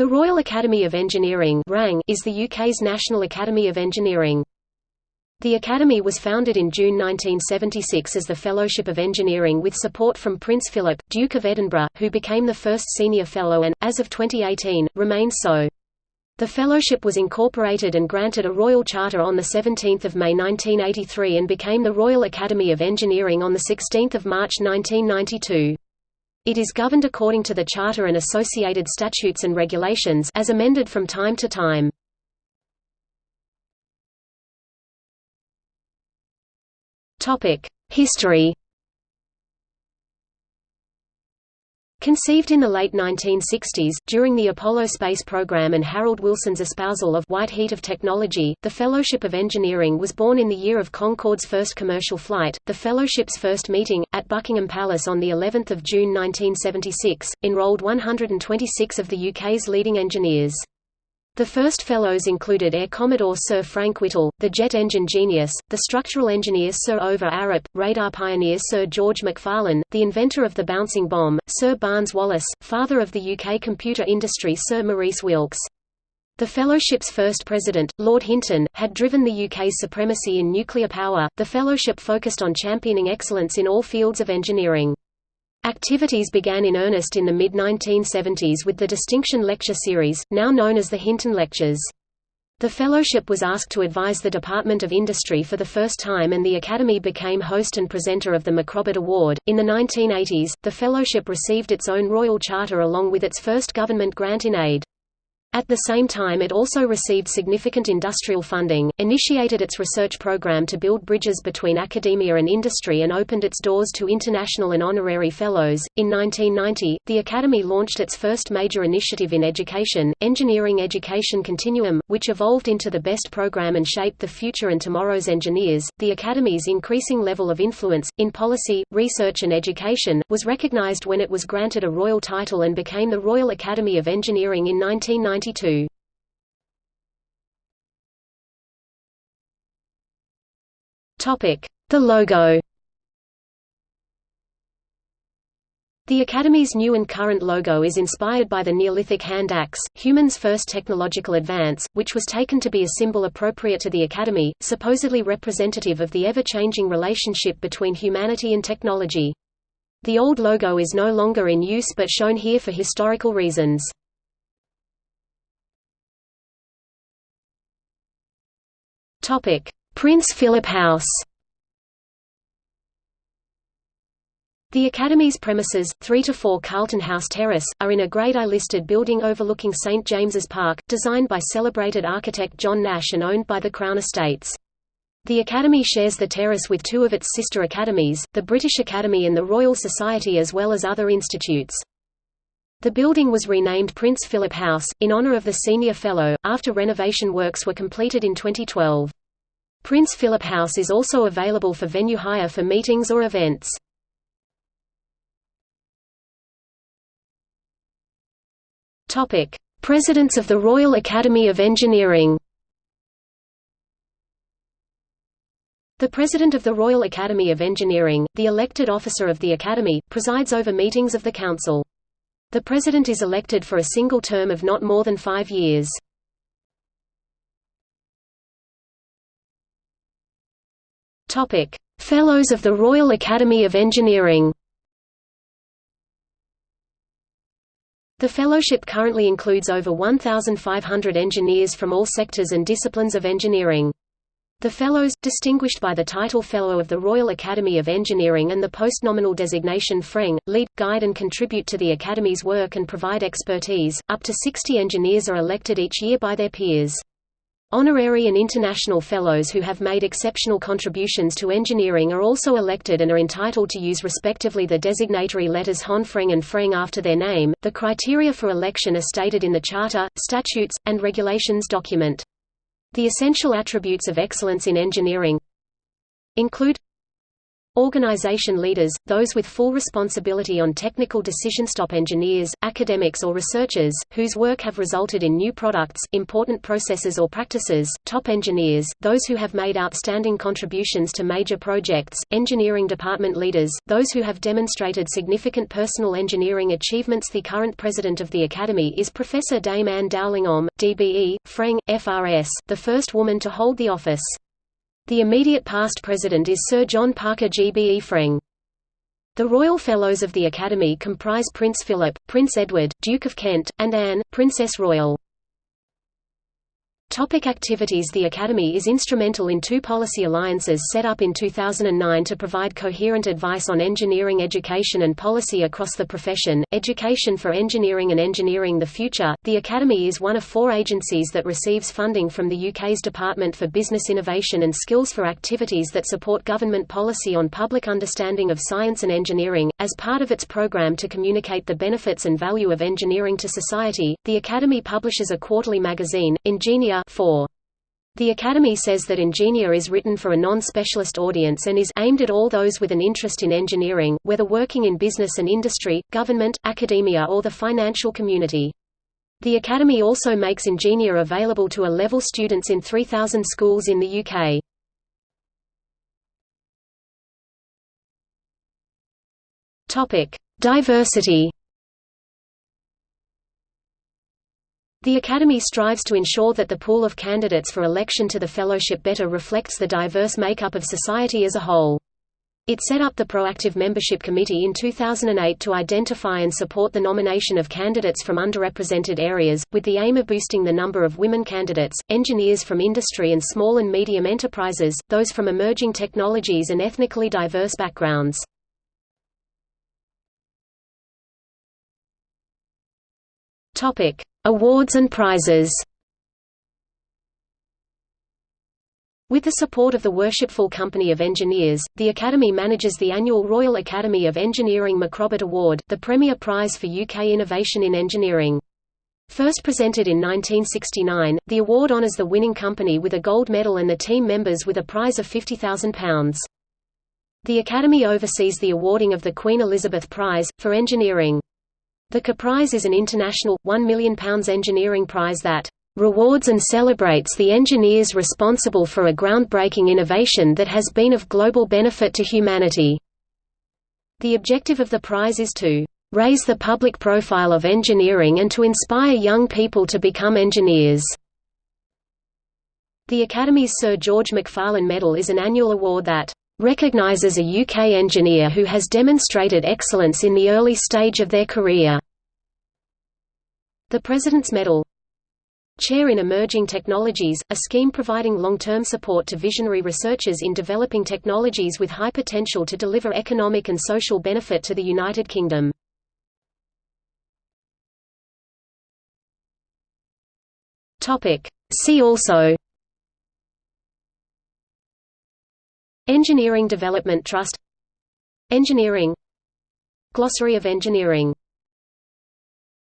The Royal Academy of Engineering is the UK's National Academy of Engineering. The Academy was founded in June 1976 as the Fellowship of Engineering with support from Prince Philip, Duke of Edinburgh, who became the first senior fellow and, as of 2018, remains so. The fellowship was incorporated and granted a royal charter on 17 May 1983 and became the Royal Academy of Engineering on 16 March 1992. It is governed according to the Charter and associated statutes and regulations as amended from time to time. History Conceived in the late 1960s, during the Apollo space program and Harold Wilson's espousal of White Heat of Technology, the Fellowship of Engineering was born in the year of Concorde's first commercial flight. The Fellowship's first meeting, at Buckingham Palace on the 11th of June 1976, enrolled 126 of the UK's leading engineers. The first fellows included Air Commodore Sir Frank Whittle, the jet engine genius, the structural engineer Sir Ove Arup, radar pioneer Sir George Macfarlane, the inventor of the bouncing bomb, Sir Barnes Wallis, father of the UK computer industry Sir Maurice Wilkes. The fellowship's first president, Lord Hinton, had driven the UK's supremacy in nuclear power. The fellowship focused on championing excellence in all fields of engineering. Activities began in earnest in the mid-1970s with the Distinction Lecture Series, now known as the Hinton Lectures. The fellowship was asked to advise the Department of Industry for the first time and the Academy became host and presenter of the Macrobert Award. In the 1980s, the fellowship received its own royal charter along with its first government grant in aid. At the same time it also received significant industrial funding, initiated its research program to build bridges between academia and industry and opened its doors to international and honorary fellows. In 1990, the Academy launched its first major initiative in education, Engineering Education Continuum, which evolved into the BEST program and shaped the future and tomorrow's engineers. The Academy's increasing level of influence, in policy, research and education, was recognized when it was granted a royal title and became the Royal Academy of Engineering in 1990. 1992. Topic: The logo. The Academy's new and current logo is inspired by the Neolithic hand axe, human's first technological advance, which was taken to be a symbol appropriate to the Academy, supposedly representative of the ever-changing relationship between humanity and technology. The old logo is no longer in use but shown here for historical reasons. Topic: Prince Philip House. The Academy's premises, 3 to 4 Carlton House Terrace, are in a Grade I-listed building overlooking St James's Park, designed by celebrated architect John Nash and owned by the Crown Estates. The Academy shares the terrace with two of its sister academies, the British Academy and the Royal Society as well as other institutes. The building was renamed Prince Philip House, in honour of the senior fellow, after renovation works were completed in 2012. Prince Philip House is also available for venue hire for meetings or events. Presidents of the Royal Academy of Engineering. The President of the Royal Academy of Engineering, the elected officer of the Academy, presides over meetings of the Council. The President is elected for a single term of not more than five years. Fellows of the Royal Academy of Engineering. The fellowship currently includes over 1,500 engineers from all sectors and disciplines of engineering. The Fellows, distinguished by the title Fellow of the Royal Academy of Engineering and the postnominal designation FREng, lead, guide and contribute to the Academy's work and provide expertise. Up to 60 engineers are elected each year by their peers. Honorary and international fellows who have made exceptional contributions to engineering are also elected and are entitled to use respectively the designatory letters Hon-Freng and Freng after their name. The criteria for election are stated in the Charter, Statutes, and Regulations document. The essential attributes of excellence in engineering include Organization leaders, those with full responsibility on technical decision top engineers, academics or researchers, whose work have resulted in new products, important processes or practices, top engineers, those who have made outstanding contributions to major projects, engineering department leaders, those who have demonstrated significant personal engineering achievements The current president of the Academy is Professor Dame Anne Dowling Om, DBE, Freng, FRS, the first woman to hold the office. The immediate past president is Sir John Parker GBE Freng. The Royal Fellows of the Academy comprise Prince Philip, Prince Edward, Duke of Kent, and Anne, Princess Royal. Topic activities The Academy is instrumental in two policy alliances set up in 2009 to provide coherent advice on engineering education and policy across the profession, Education for Engineering and Engineering the Future. The Academy is one of four agencies that receives funding from the UK's Department for Business Innovation and Skills for activities that support government policy on public understanding of science and engineering. As part of its programme to communicate the benefits and value of engineering to society, the Academy publishes a quarterly magazine, Ingenia 4. The Academy says that Ingenia is written for a non-specialist audience and is aimed at all those with an interest in engineering, whether working in business and industry, government, academia or the financial community. The Academy also makes Ingenia available to A-level students in 3,000 schools in the UK. Diversity The Academy strives to ensure that the pool of candidates for election to the fellowship better reflects the diverse makeup of society as a whole. It set up the Proactive Membership Committee in 2008 to identify and support the nomination of candidates from underrepresented areas, with the aim of boosting the number of women candidates, engineers from industry and small and medium enterprises, those from emerging technologies and ethnically diverse backgrounds. Topic: Awards and prizes. With the support of the Worshipful Company of Engineers, the Academy manages the annual Royal Academy of Engineering Macrobert Award, the premier prize for UK innovation in engineering. First presented in 1969, the award honours the winning company with a gold medal and the team members with a prize of £50,000. The Academy oversees the awarding of the Queen Elizabeth Prize, for engineering. The CA Prize is an international, £1 million engineering prize that rewards and celebrates the engineers responsible for a groundbreaking innovation that has been of global benefit to humanity. The objective of the prize is to raise the public profile of engineering and to inspire young people to become engineers. The Academy's Sir George Macfarlane Medal is an annual award that recognizes a UK engineer who has demonstrated excellence in the early stage of their career. The President's Medal Chair in Emerging Technologies, a scheme providing long-term support to visionary researchers in developing technologies with high potential to deliver economic and social benefit to the United Kingdom. See also Engineering Development Trust. Engineering. Glossary of engineering